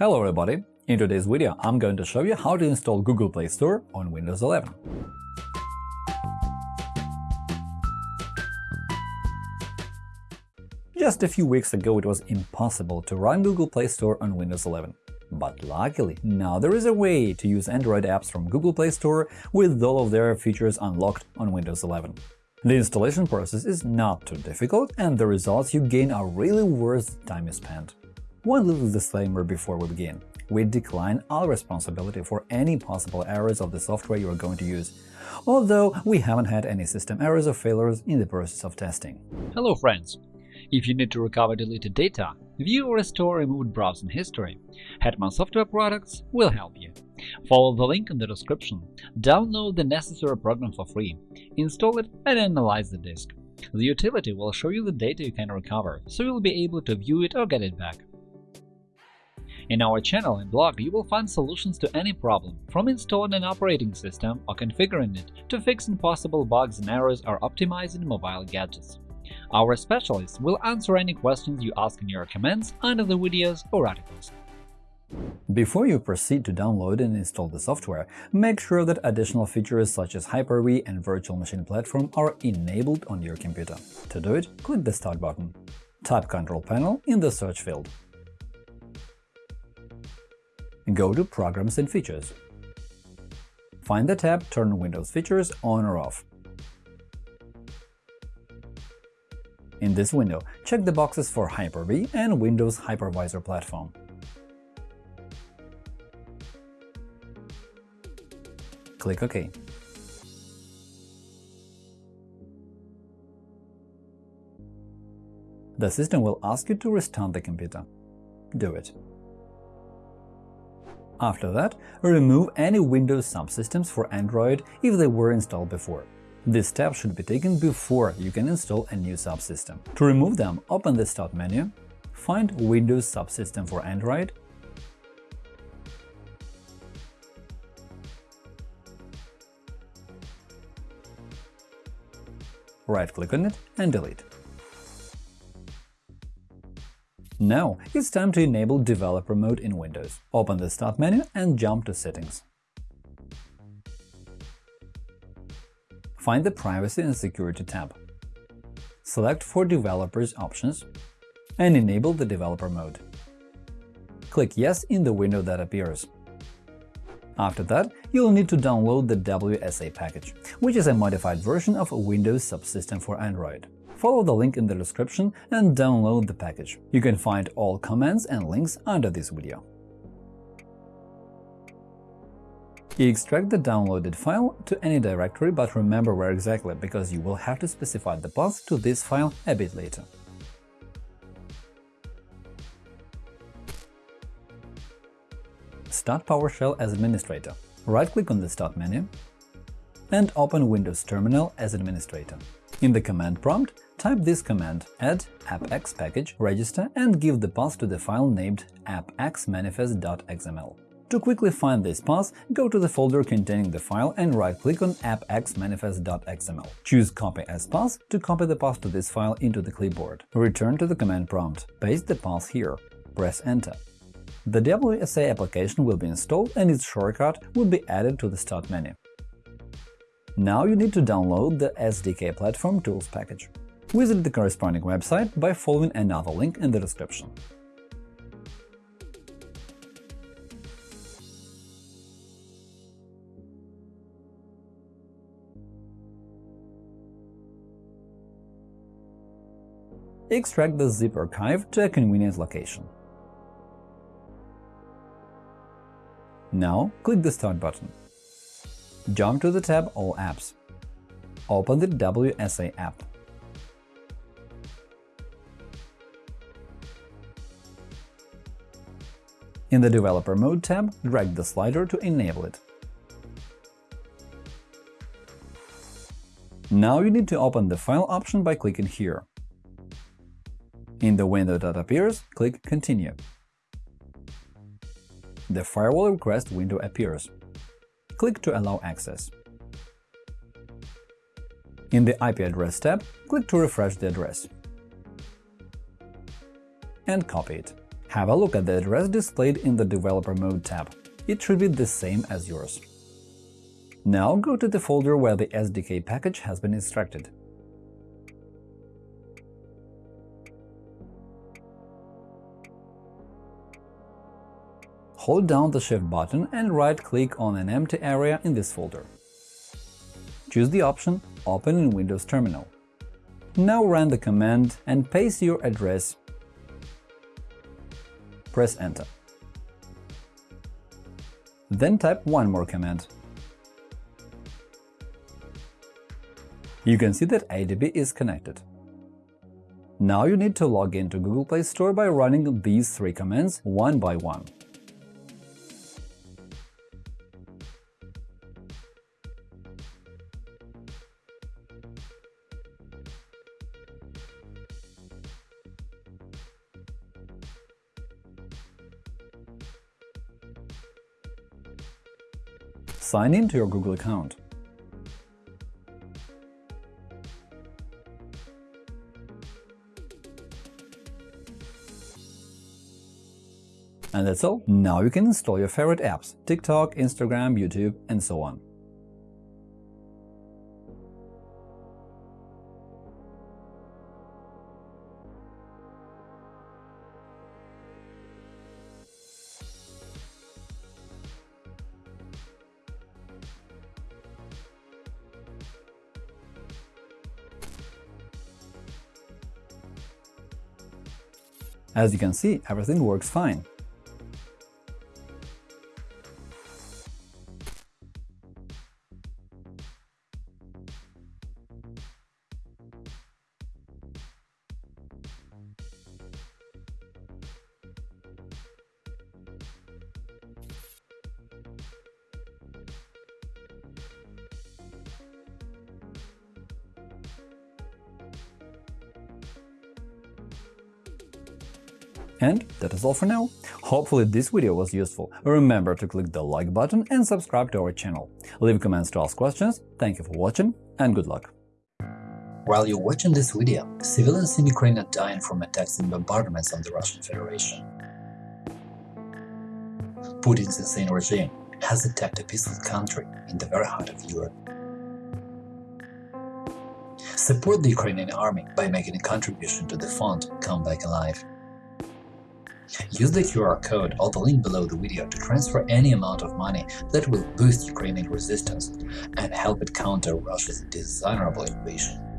Hello everybody! In today's video I'm going to show you how to install Google Play Store on Windows 11. Just a few weeks ago it was impossible to run Google Play Store on Windows 11. But luckily, now there is a way to use Android apps from Google Play Store with all of their features unlocked on Windows 11. The installation process is not too difficult, and the results you gain are really worth the time you spent. One little disclaimer before we begin. We decline all responsibility for any possible errors of the software you are going to use, although we haven't had any system errors or failures in the process of testing. Hello friends! If you need to recover deleted data, view or restore removed browsing history, Hetman Software Products will help you. Follow the link in the description, download the necessary program for free, install it and analyze the disk. The utility will show you the data you can recover, so you'll be able to view it or get it back. In our channel and blog, you will find solutions to any problem, from installing an operating system or configuring it to fixing possible bugs and errors or optimizing mobile gadgets. Our specialists will answer any questions you ask in your comments under the videos or articles. Before you proceed to download and install the software, make sure that additional features such as Hyper-V and Virtual Machine Platform are enabled on your computer. To do it, click the Start button. Type Control Panel in the search field. Go to Programs and Features. Find the tab Turn Windows Features on or off. In this window, check the boxes for Hyper-V and Windows Hypervisor Platform. Click OK. The system will ask you to restart the computer. Do it. After that, remove any Windows subsystems for Android if they were installed before. This step should be taken before you can install a new subsystem. To remove them, open the Start menu, find Windows subsystem for Android, right-click on it and delete. Now it's time to enable Developer Mode in Windows. Open the Start menu and jump to Settings. Find the Privacy and Security tab. Select For Developers options and enable the Developer Mode. Click Yes in the window that appears. After that, you'll need to download the WSA package, which is a modified version of a Windows subsystem for Android follow the link in the description and download the package. You can find all comments and links under this video. Extract the downloaded file to any directory, but remember where exactly, because you will have to specify the path to this file a bit later. Start PowerShell as administrator. Right-click on the Start menu and open Windows Terminal as administrator. In the command prompt, type this command add appx package register and give the path to the file named appxmanifest.xml. To quickly find this path, go to the folder containing the file and right-click on appxmanifest.xml. Choose Copy as path to copy the path to this file into the clipboard. Return to the command prompt. Paste the path here. Press Enter. The WSA application will be installed and its shortcut will be added to the Start menu. Now you need to download the SDK Platform Tools package. Visit the corresponding website by following another link in the description. Extract the zip archive to a convenient location. Now click the Start button. Jump to the tab All apps. Open the WSA app. In the Developer Mode tab, drag the slider to enable it. Now you need to open the File option by clicking here. In the window that appears, click Continue. The Firewall Request window appears click to allow access. In the IP address tab, click to refresh the address and copy it. Have a look at the address displayed in the Developer Mode tab. It should be the same as yours. Now go to the folder where the SDK package has been extracted. Hold down the Shift button and right-click on an empty area in this folder. Choose the option Open in Windows Terminal. Now run the command and paste your address. Press Enter. Then type one more command. You can see that ADB is connected. Now you need to log into Google Play Store by running these three commands one by one. Sign in to your Google account. And that's all. Now you can install your favorite apps – TikTok, Instagram, YouTube, and so on. As you can see, everything works fine. And that is all for now. Hopefully this video was useful. Remember to click the like button and subscribe to our channel. Leave comments to ask questions. Thank you for watching and good luck. While you're watching this video, civilians in Ukraine are dying from attacks and bombardments on the Russian Federation. Putin's insane regime has attacked a peaceful country in the very heart of Europe. Support the Ukrainian army by making a contribution to the fund Come Back Alive. Use the QR code or the link below the video to transfer any amount of money that will boost Ukrainian resistance and help it counter Russia's dishonorable invasion.